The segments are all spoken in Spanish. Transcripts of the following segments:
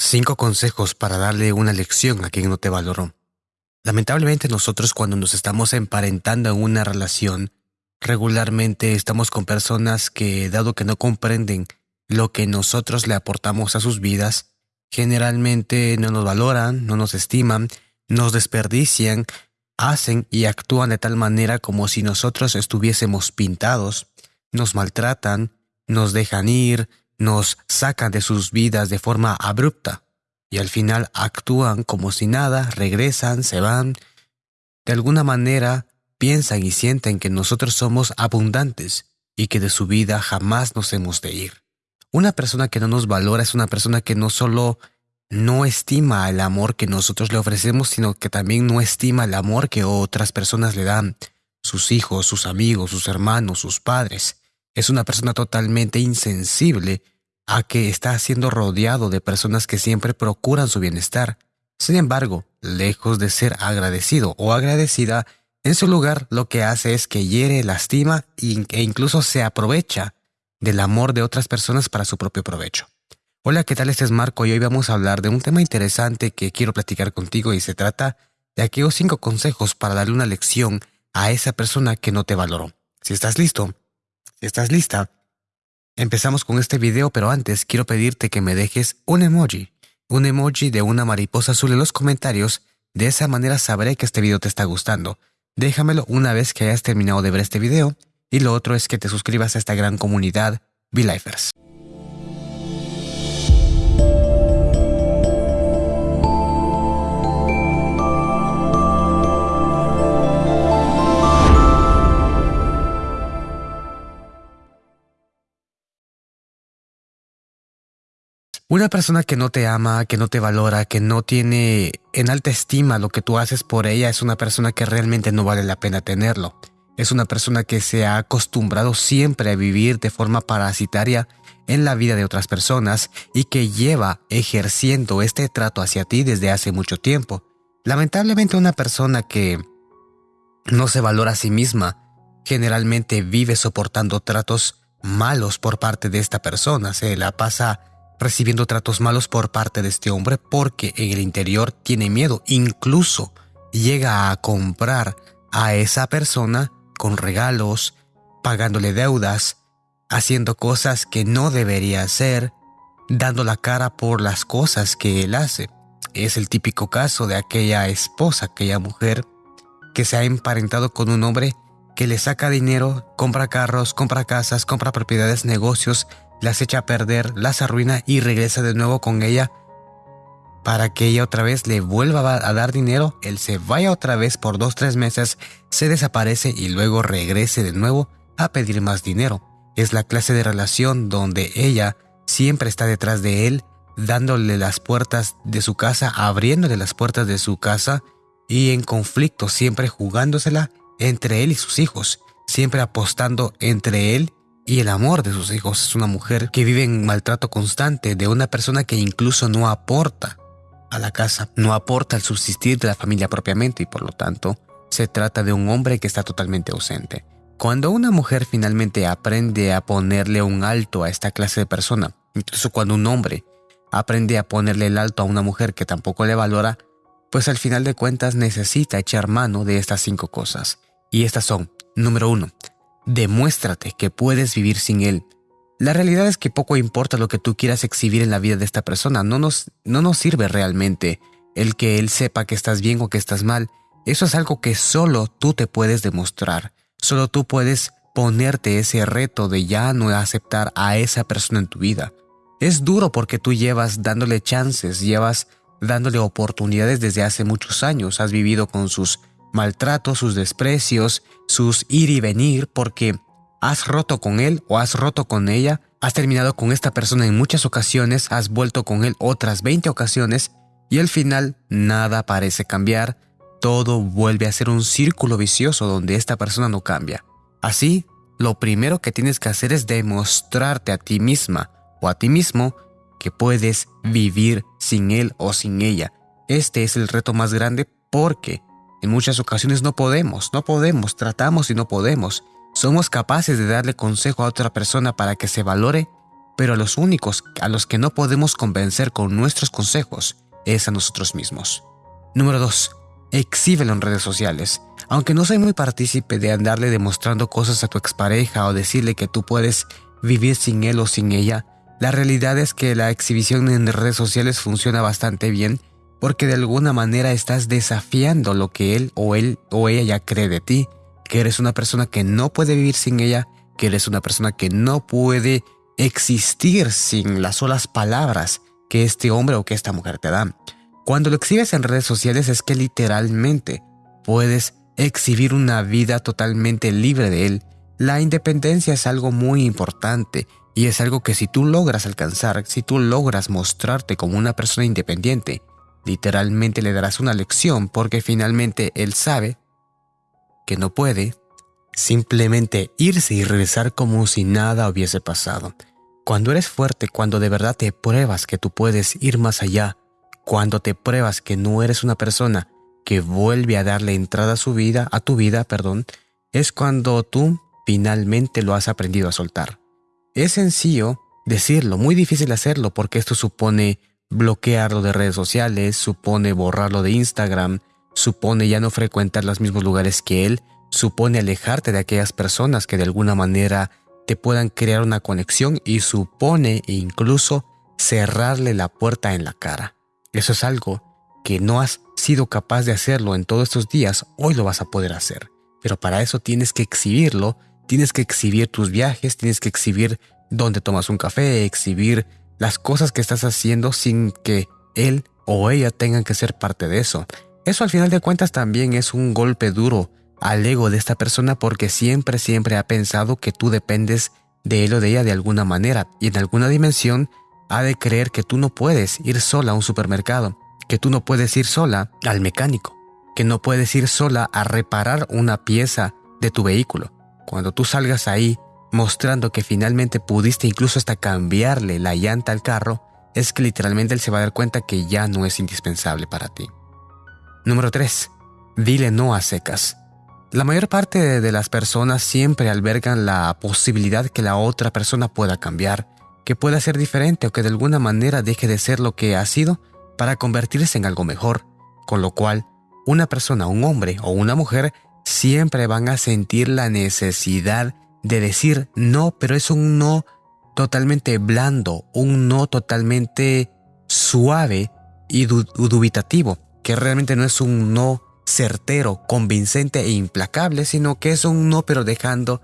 Cinco consejos para darle una lección a quien no te valoró. Lamentablemente nosotros cuando nos estamos emparentando en una relación, regularmente estamos con personas que, dado que no comprenden lo que nosotros le aportamos a sus vidas, generalmente no nos valoran, no nos estiman, nos desperdician, hacen y actúan de tal manera como si nosotros estuviésemos pintados, nos maltratan, nos dejan ir, nos sacan de sus vidas de forma abrupta y al final actúan como si nada, regresan, se van. De alguna manera piensan y sienten que nosotros somos abundantes y que de su vida jamás nos hemos de ir. Una persona que no nos valora es una persona que no solo no estima el amor que nosotros le ofrecemos, sino que también no estima el amor que otras personas le dan, sus hijos, sus amigos, sus hermanos, sus padres es una persona totalmente insensible a que está siendo rodeado de personas que siempre procuran su bienestar. Sin embargo, lejos de ser agradecido o agradecida, en su lugar lo que hace es que hiere, lastima e incluso se aprovecha del amor de otras personas para su propio provecho. Hola, ¿qué tal? Este es Marco y hoy vamos a hablar de un tema interesante que quiero platicar contigo y se trata de aquellos cinco consejos para darle una lección a esa persona que no te valoró. Si estás listo, si estás lista, empezamos con este video, pero antes quiero pedirte que me dejes un emoji, un emoji de una mariposa azul en los comentarios, de esa manera sabré que este video te está gustando. Déjamelo una vez que hayas terminado de ver este video, y lo otro es que te suscribas a esta gran comunidad, V-Lifers. Una persona que no te ama, que no te valora, que no tiene en alta estima lo que tú haces por ella, es una persona que realmente no vale la pena tenerlo. Es una persona que se ha acostumbrado siempre a vivir de forma parasitaria en la vida de otras personas y que lleva ejerciendo este trato hacia ti desde hace mucho tiempo. Lamentablemente una persona que no se valora a sí misma generalmente vive soportando tratos malos por parte de esta persona, se la pasa recibiendo tratos malos por parte de este hombre porque en el interior tiene miedo. Incluso llega a comprar a esa persona con regalos, pagándole deudas, haciendo cosas que no debería hacer, dando la cara por las cosas que él hace. Es el típico caso de aquella esposa, aquella mujer que se ha emparentado con un hombre que le saca dinero, compra carros, compra casas, compra propiedades, negocios, las echa a perder, las arruina y regresa de nuevo con ella para que ella otra vez le vuelva a dar dinero, él se vaya otra vez por dos tres meses, se desaparece y luego regrese de nuevo a pedir más dinero. Es la clase de relación donde ella siempre está detrás de él, dándole las puertas de su casa, abriéndole las puertas de su casa y en conflicto, siempre jugándosela entre él y sus hijos, siempre apostando entre él y el amor de sus hijos. Es una mujer que vive en maltrato constante de una persona que incluso no aporta a la casa, no aporta al subsistir de la familia propiamente y por lo tanto se trata de un hombre que está totalmente ausente. Cuando una mujer finalmente aprende a ponerle un alto a esta clase de persona, incluso cuando un hombre aprende a ponerle el alto a una mujer que tampoco le valora, pues al final de cuentas necesita echar mano de estas cinco cosas. Y estas son, número uno, Demuéstrate que puedes vivir sin él. La realidad es que poco importa lo que tú quieras exhibir en la vida de esta persona, no nos, no nos sirve realmente el que él sepa que estás bien o que estás mal. Eso es algo que solo tú te puedes demostrar, solo tú puedes ponerte ese reto de ya no aceptar a esa persona en tu vida. Es duro porque tú llevas dándole chances, llevas dándole oportunidades desde hace muchos años, has vivido con sus maltratos, sus desprecios, sus ir y venir, porque has roto con él o has roto con ella, has terminado con esta persona en muchas ocasiones, has vuelto con él otras 20 ocasiones y al final nada parece cambiar, todo vuelve a ser un círculo vicioso donde esta persona no cambia. Así, lo primero que tienes que hacer es demostrarte a ti misma o a ti mismo que puedes vivir sin él o sin ella. Este es el reto más grande porque en muchas ocasiones no podemos, no podemos, tratamos y no podemos. Somos capaces de darle consejo a otra persona para que se valore, pero a los únicos a los que no podemos convencer con nuestros consejos es a nosotros mismos. Número 2. Exhíbelo en redes sociales. Aunque no soy muy partícipe de andarle demostrando cosas a tu expareja o decirle que tú puedes vivir sin él o sin ella, la realidad es que la exhibición en redes sociales funciona bastante bien porque de alguna manera estás desafiando lo que él o él o ella ya cree de ti, que eres una persona que no puede vivir sin ella, que eres una persona que no puede existir sin las solas palabras que este hombre o que esta mujer te dan. Cuando lo exhibes en redes sociales es que literalmente puedes exhibir una vida totalmente libre de él. La independencia es algo muy importante y es algo que si tú logras alcanzar, si tú logras mostrarte como una persona independiente, literalmente le darás una lección porque finalmente él sabe que no puede simplemente irse y regresar como si nada hubiese pasado. Cuando eres fuerte, cuando de verdad te pruebas que tú puedes ir más allá, cuando te pruebas que no eres una persona que vuelve a darle entrada a su vida, a tu vida, perdón, es cuando tú finalmente lo has aprendido a soltar. Es sencillo decirlo, muy difícil hacerlo porque esto supone bloquearlo de redes sociales, supone borrarlo de Instagram, supone ya no frecuentar los mismos lugares que él, supone alejarte de aquellas personas que de alguna manera te puedan crear una conexión y supone incluso cerrarle la puerta en la cara. Eso es algo que no has sido capaz de hacerlo en todos estos días, hoy lo vas a poder hacer. Pero para eso tienes que exhibirlo, tienes que exhibir tus viajes, tienes que exhibir dónde tomas un café, exhibir las cosas que estás haciendo sin que él o ella tengan que ser parte de eso. Eso al final de cuentas también es un golpe duro al ego de esta persona porque siempre, siempre ha pensado que tú dependes de él o de ella de alguna manera y en alguna dimensión ha de creer que tú no puedes ir sola a un supermercado, que tú no puedes ir sola al mecánico, que no puedes ir sola a reparar una pieza de tu vehículo. Cuando tú salgas ahí mostrando que finalmente pudiste incluso hasta cambiarle la llanta al carro, es que literalmente él se va a dar cuenta que ya no es indispensable para ti. Número 3. Dile no a secas. La mayor parte de las personas siempre albergan la posibilidad que la otra persona pueda cambiar, que pueda ser diferente o que de alguna manera deje de ser lo que ha sido para convertirse en algo mejor, con lo cual una persona, un hombre o una mujer siempre van a sentir la necesidad de decir no, pero es un no totalmente blando, un no totalmente suave y dubitativo, que realmente no es un no certero, convincente e implacable, sino que es un no pero dejando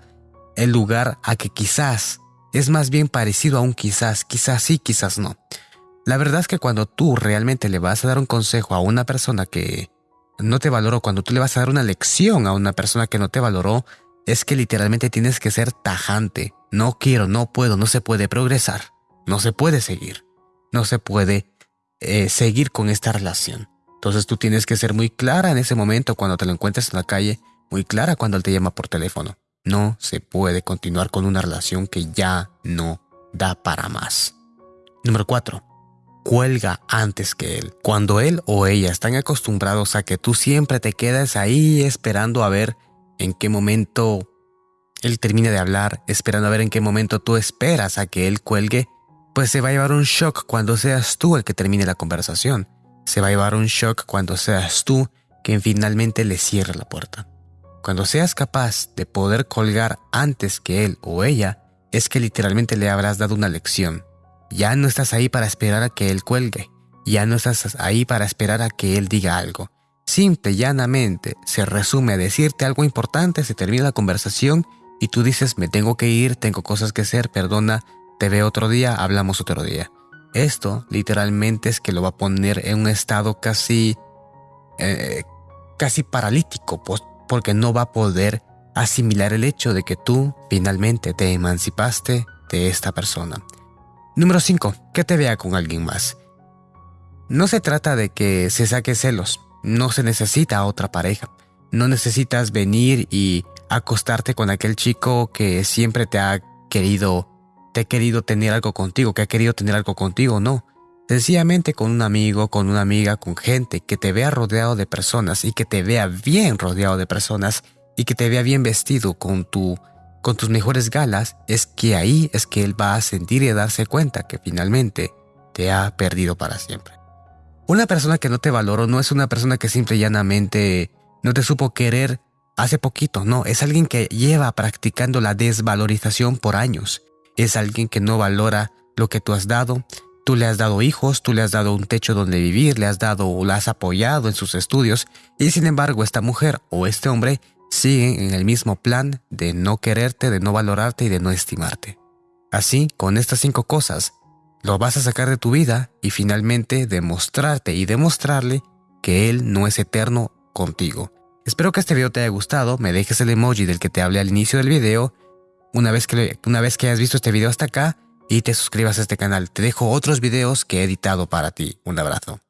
el lugar a que quizás es más bien parecido a un quizás, quizás sí, quizás no. La verdad es que cuando tú realmente le vas a dar un consejo a una persona que no te valoró, cuando tú le vas a dar una lección a una persona que no te valoró, es que literalmente tienes que ser tajante. No quiero, no puedo, no se puede progresar, no se puede seguir, no se puede eh, seguir con esta relación. Entonces tú tienes que ser muy clara en ese momento cuando te lo encuentres en la calle, muy clara cuando él te llama por teléfono. No se puede continuar con una relación que ya no da para más. Número 4. Cuelga antes que él. Cuando él o ella están acostumbrados a que tú siempre te quedas ahí esperando a ver en qué momento él termine de hablar, esperando a ver en qué momento tú esperas a que él cuelgue, pues se va a llevar un shock cuando seas tú el que termine la conversación se va a llevar un shock cuando seas tú quien finalmente le cierre la puerta. Cuando seas capaz de poder colgar antes que él o ella, es que literalmente le habrás dado una lección. Ya no estás ahí para esperar a que él cuelgue, ya no estás ahí para esperar a que él diga algo. Simple y llanamente se resume a decirte algo importante, se termina la conversación y tú dices me tengo que ir, tengo cosas que hacer, perdona, te veo otro día, hablamos otro día. Esto literalmente es que lo va a poner en un estado casi, eh, casi paralítico, pues, porque no va a poder asimilar el hecho de que tú finalmente te emancipaste de esta persona. Número 5. Que te vea con alguien más. No se trata de que se saque celos, no se necesita otra pareja. No necesitas venir y acostarte con aquel chico que siempre te ha querido te ha querido tener algo contigo, que ha querido tener algo contigo, no. Sencillamente con un amigo, con una amiga, con gente que te vea rodeado de personas y que te vea bien rodeado de personas y que te vea bien vestido con tu con tus mejores galas, es que ahí es que él va a sentir y darse cuenta que finalmente te ha perdido para siempre. Una persona que no te valoró no es una persona que simple y llanamente no te supo querer hace poquito, no, es alguien que lleva practicando la desvalorización por años. Es alguien que no valora lo que tú has dado. Tú le has dado hijos, tú le has dado un techo donde vivir, le has dado o la has apoyado en sus estudios y sin embargo esta mujer o este hombre siguen en el mismo plan de no quererte, de no valorarte y de no estimarte. Así, con estas cinco cosas, lo vas a sacar de tu vida y finalmente demostrarte y demostrarle que Él no es eterno contigo. Espero que este video te haya gustado, me dejes el emoji del que te hablé al inicio del video, una vez que, una vez que hayas visto este video hasta acá y te suscribas a este canal. Te dejo otros videos que he editado para ti. Un abrazo.